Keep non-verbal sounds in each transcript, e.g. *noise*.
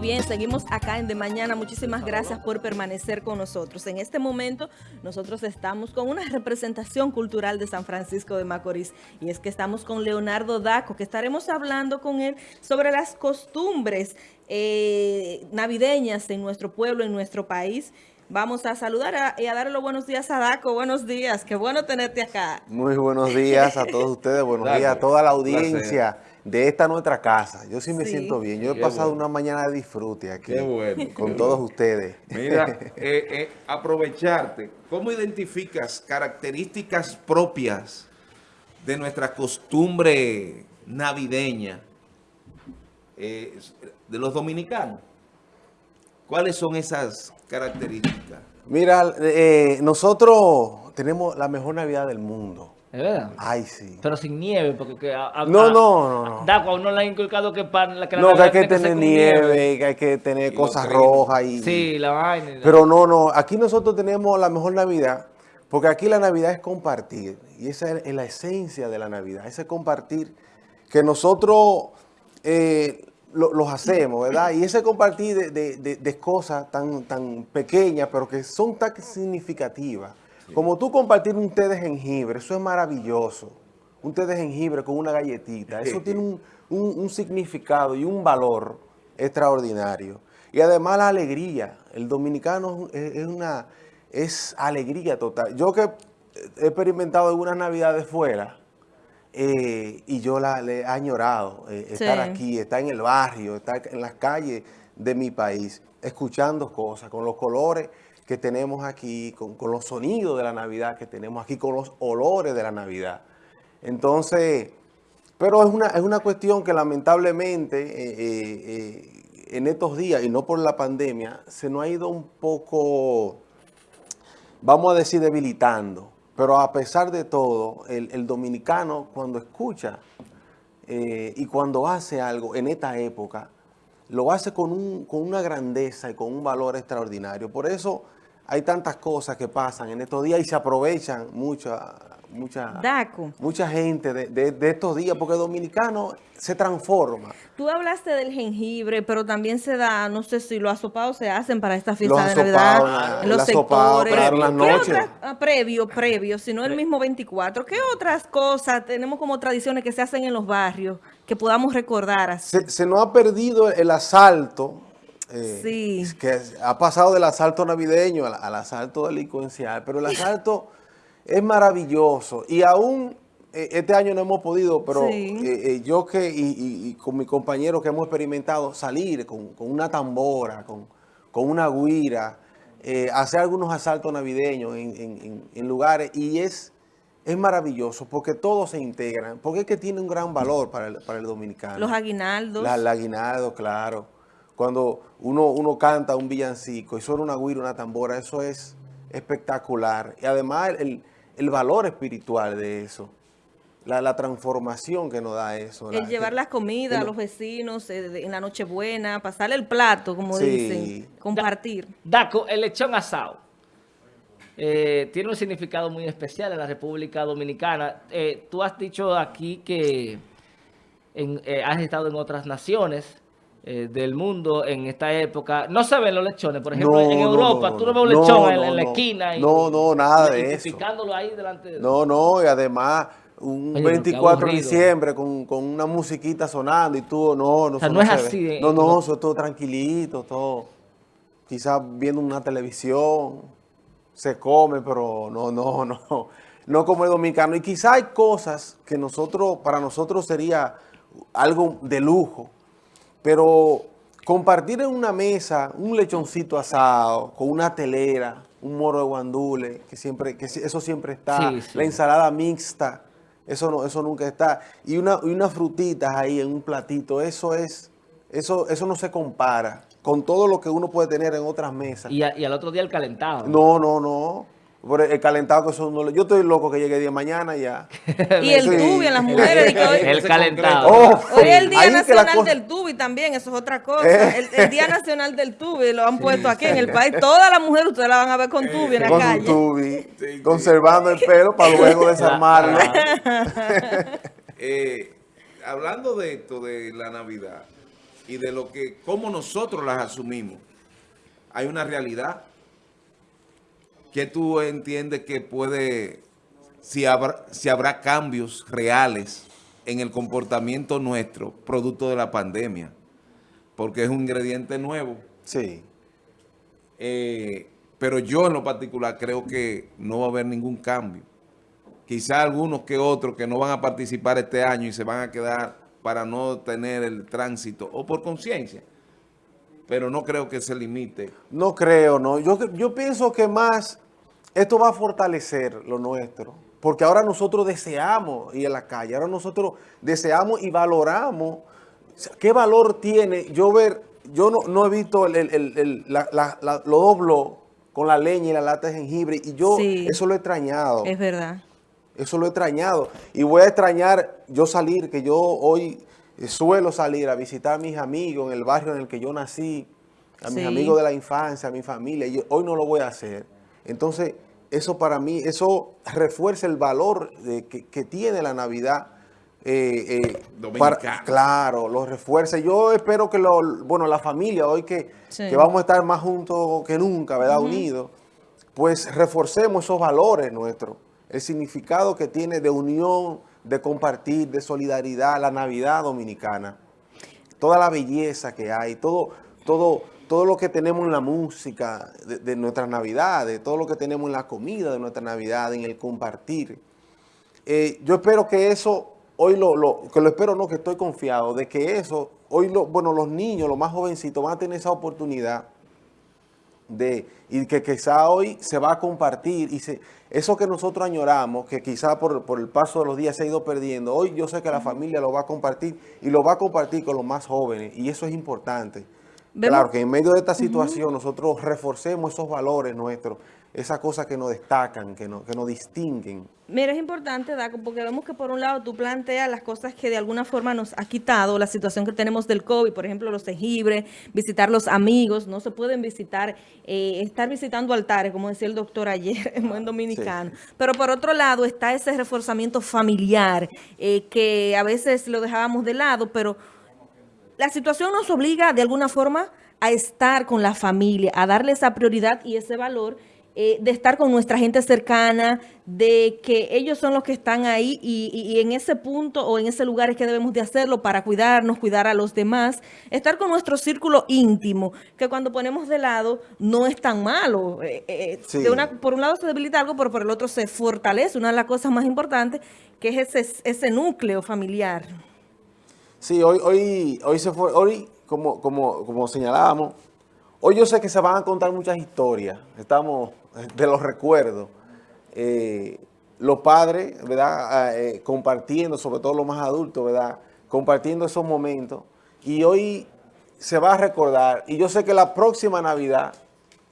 bien, seguimos acá en De Mañana. Muchísimas gracias por permanecer con nosotros. En este momento nosotros estamos con una representación cultural de San Francisco de Macorís y es que estamos con Leonardo Daco, que estaremos hablando con él sobre las costumbres eh, navideñas en nuestro pueblo, en nuestro país. Vamos a saludar y a darle los buenos días a Daco. Buenos días, qué bueno tenerte acá. Muy buenos días a todos ustedes, buenos días a toda la audiencia de esta nuestra casa. Yo sí me siento bien. Yo he pasado una mañana de disfrute aquí con todos ustedes. Mira, *laughs* eh, eh, aprovecharte. ¿Cómo identificas características propias de nuestra costumbre navideña eh, de los dominicanos? ¿Cuáles son esas características? Mira, eh, nosotros tenemos la mejor Navidad del mundo. ¿Es verdad? Ay, sí. Pero sin nieve, porque... no, no, no, no. Da, uno le ha inculcado que, para la, que No, que hay que tener nieve, que hay que tener cosas rojas y... Sí, la vaina. Pero no, no, aquí nosotros tenemos la mejor Navidad, porque aquí la Navidad es compartir. Y esa es la esencia de la Navidad, ese compartir que nosotros... Eh, los hacemos, ¿verdad? Y ese compartir de, cosas tan, tan pequeñas, pero que son tan significativas. Como tú compartir un té de jengibre, eso es maravilloso. Un té de jengibre con una galletita, eso tiene un, significado y un valor extraordinario. Y además la alegría, el dominicano es, una es alegría total. Yo que he experimentado algunas navidades fuera, eh, y yo la, le he añorado eh, estar aquí, estar en el barrio, estar en las calles de mi país, escuchando cosas, con los colores que tenemos aquí, con, los sonidos de la Navidad que tenemos aquí, con los olores de la Navidad. Entonces, pero es una, es una cuestión que lamentablemente eh, en estos días, y no por la pandemia, se nos ha ido un poco, vamos a decir, debilitando. Pero a pesar de todo, el, dominicano cuando escucha eh, y cuando hace algo en esta época, lo hace con, un, con una grandeza y con un valor extraordinario. Por eso hay tantas cosas que pasan en estos días y se aprovechan mucha, mucha, mucha gente de, estos días, porque el dominicano se transforma. Tú hablaste del jengibre, pero también se da, no sé si los asopados se hacen para esta fiesta de Navidad, los sectores. las noches. Ah, previo, previo, si no el mismo 24. ¿Qué otras cosas tenemos como tradiciones que se hacen en los barrios que podamos recordar así? Se, nos ha perdido el asalto, eh, sí. que ha pasado del asalto navideño al, al asalto delincuencial, pero el asalto es maravilloso y aún eh, este año no hemos podido, pero eh, eh, yo que y, con mi compañero que hemos experimentado salir con, una tambora, con, una guira, hacer algunos asaltos navideños en, lugares y es, es maravilloso porque todos se integran, porque es que tiene un gran valor para el, para el dominicano. Los aguinaldos. La, el aguinaldo, claro. Cuando uno, uno canta un villancico y suena una guira, una tambora, eso es espectacular. Y además el, valor espiritual de eso. La, transformación que nos da eso. El llevar las comidas a los vecinos eh, en la Nochebuena, pasarle el plato, como dicen, compartir. Daco, el lechón asado. Eh, tiene un significado muy especial en la República Dominicana. Eh, tú has dicho aquí que has estado en otras naciones. Eh, del mundo en esta época. No se ven los lechones, por ejemplo, en Europa, tú no ves un lechón en, la esquina. Y, no, no, nada de eso. ahí delante de... No, no, y además un 24 de diciembre con, una musiquita sonando y tú, no, no, no, es así. no, no, eso es todo tranquilito, todo, quizás viendo una televisión, se come, pero no, no, *laughs* no, no como el dominicano. Y quizás hay cosas que nosotros, para nosotros sería algo de lujo, pero compartir en una mesa un lechoncito asado con una telera, un moro de guandule, que siempre, que eso siempre está, la ensalada mixta, eso no, eso nunca está, y una, y unas frutitas ahí en un platito, eso es, eso, eso no se compara con todo lo que uno puede tener en otras mesas. Y, y al otro día el calentado. No, no, no. Por el calentado que son... Yo estoy loco que llegue día mañana ya. *laughs* y el tubi en las mujeres. *laughs* el calentado. Oh, hoy es el Día Nacional del Tubi también, eso es otra cosa. Eh. El, Día Nacional del Tubi lo han puesto aquí en el país. Todas las mujeres ustedes la van a ver con tubi en la calle. Con tubi, conservando el pelo para luego *laughs* desarmarlo. eh, hablando de esto, de la Navidad, y de lo que, cómo nosotros las asumimos, hay una realidad que tú entiendes que puede, si habrá, si habrá cambios reales en el comportamiento nuestro, producto de la pandemia, porque es un ingrediente nuevo. Sí. Eh, pero yo en lo particular creo que no va a haber ningún cambio. Quizá algunos que otros que no van a participar este año y se van a quedar para no tener el tránsito o por conciencia. Pero no creo que se limite. No creo, no. Yo, yo pienso que más esto va a fortalecer lo nuestro. Porque ahora nosotros deseamos ir a la calle. Ahora nosotros deseamos y valoramos. ¿Qué valor tiene yo ver? Yo no, no he visto el, el, el, la, la, la, lo doblo con la leña y la lata de jengibre. Y yo Sí. eso lo he extrañado. Es verdad. Eso lo he extrañado. Y voy a extrañar yo salir, que yo hoy suelo salir a visitar a mis amigos en el barrio en el que yo nací, a mis Sí. amigos de la infancia, a mi familia. Y yo- hoy no lo voy a hacer. Entonces, eso para mí, eso refuerza el valor de- que, que tiene la Navidad. eh, eh, claro, lo refuerza. Yo espero que, lo, bueno, la familia, hoy que, Sí. que vamos a estar más juntos que nunca, ¿verdad? Unidos pues reforcemos esos valores nuestros, el significado que tiene de unión, de compartir, de solidaridad, la Navidad dominicana, toda la belleza que hay, todo, todo, todo lo que tenemos en la música de, nuestras Navidades, todo lo que tenemos en la comida de nuestra Navidad, en el compartir. Eh, yo espero que eso, hoy lo, lo- que lo espero no, que estoy confiado, de que eso, hoy lo, bueno, los niños, los más jovencitos van a tener esa oportunidad de, y que quizá hoy se va a compartir y se, eso que nosotros añoramos, que quizá por, por el paso de los días se ha ido perdiendo, hoy yo sé que la familia lo va a compartir y lo va a compartir con los más jóvenes y eso es importante. Vemos- Claro que en medio de esta situación nosotros reforcemos esos valores nuestros, esas cosas que nos destacan, que nos, que nos distinguen. Mira, es importante, Daco, porque vemos que por un lado tú planteas las cosas que de alguna forma nos ha quitado la situación que tenemos del COVID, por ejemplo, los jengibres, visitar los amigos, no se pueden visitar, eh, estar visitando altares, como decía el doctor ayer *laughs* en buen dominicano. Pero por otro lado está ese reforzamiento familiar, eh, que a veces lo dejábamos de lado, pero la situación nos obliga de alguna forma a estar con la familia, a darle esa prioridad y ese valor eh, de estar con nuestra gente cercana, de que ellos son los que están ahí y, y- y en ese punto o en ese lugar es que debemos de hacerlo para cuidarnos, cuidar a los demás, estar con nuestro círculo íntimo, que cuando ponemos de lado no es tan malo. Eh, eh, Sí. de una, por un lado se debilita algo, pero por el otro se fortalece. Una de las cosas más importantes que es ese, ese núcleo familiar. Sí, hoy, hoy, hoy se fue, hoy, como, como, como señalábamos, hoy yo sé que se van a contar muchas historias, estamos de los recuerdos. Eh, los padres, ¿verdad? Ah, eh, compartiendo, sobre todo los más adultos, ¿verdad? Compartiendo esos momentos. Y hoy se va a recordar, y yo sé que la próxima Navidad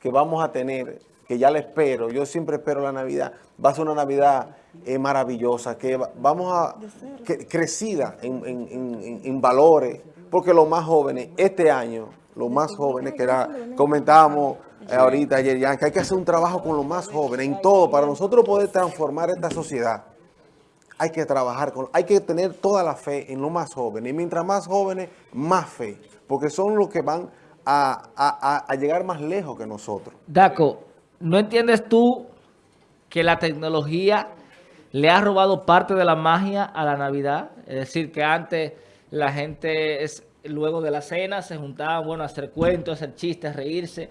que vamos a tener, que ya la espero, yo siempre espero la Navidad, va a ser una Navidad eh, maravillosa, que va- vamos a, que- crecida en- en- en valores, porque los más jóvenes, este año, los más jóvenes, que era, comentábamos eh, ahorita ayer, ya, que hay que hacer un trabajo con los más jóvenes, en todo, para nosotros poder transformar esta sociedad hay que trabajar con, hay que tener toda la fe en los más jóvenes. Y mientras más jóvenes, más fe. Porque son los que van a, a- a- a llegar más lejos que nosotros. Daco, ¿no entiendes tú que la tecnología le ha robado parte de la magia a la Navidad? Es decir, que antes la gente, es, luego de la cena, se juntaban, bueno, a hacer cuentos, hacer chistes, reírse.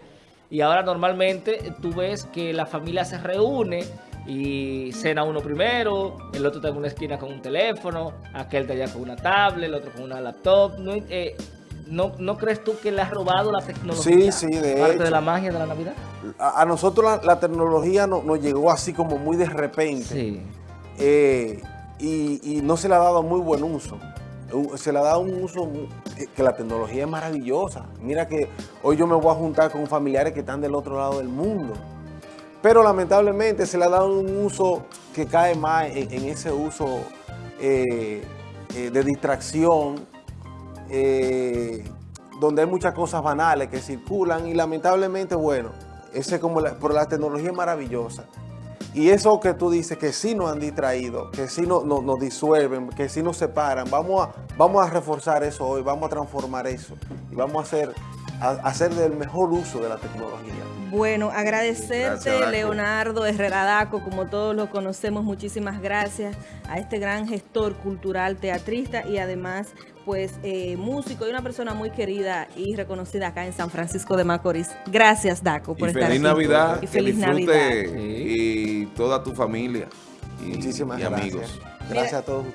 Y ahora normalmente tú ves que la familia se reúne y cena uno primero, el otro está en una esquina con un teléfono, aquel está allá con una tablet, el otro con una laptop. ¿No, eh, ¿no, no crees tú que le ha robado la tecnología Sí, sí, de parte hecho. de la magia de la Navidad? A, a nosotros la, la tecnología no- nos llegó así como muy de repente. Sí. eh, y, y no se le ha dado muy buen uso. Se le ha dado un uso que, la tecnología es maravillosa. Mira que hoy yo me voy a juntar con familiares que están del otro lado del mundo. Pero lamentablemente se le ha dado un uso que cae más en, en ese uso eh, eh, de distracción, eh, donde hay muchas cosas banales que circulan y lamentablemente, bueno, ese como la, pero la tecnología es maravillosa. Y eso que tú dices, que sí nos han distraído, que sí nos, nos- nos disuelven, que sí nos separan, vamos a, vamos a reforzar eso hoy, vamos a transformar eso y vamos a hacer, a, a hacer del mejor uso de la tecnología. Bueno, agradecerte, Gracias. Leonardo Herrera Daco, como todos lo conocemos, muchísimas gracias a este gran gestor cultural, teatrista y además, pues, eh, músico y una persona muy querida y reconocida acá en San Francisco de Macorís. Gracias, Daco, por Y estar feliz aquí. Navidad, Y que feliz disfrute Navidad. Y toda tu familia y, Muchísimas y gracias. amigos. Gracias a todos.